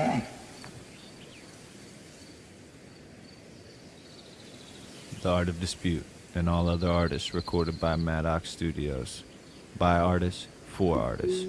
on. The Art of Dispute and all other artists recorded by Maddox Studios. By artists, for artists.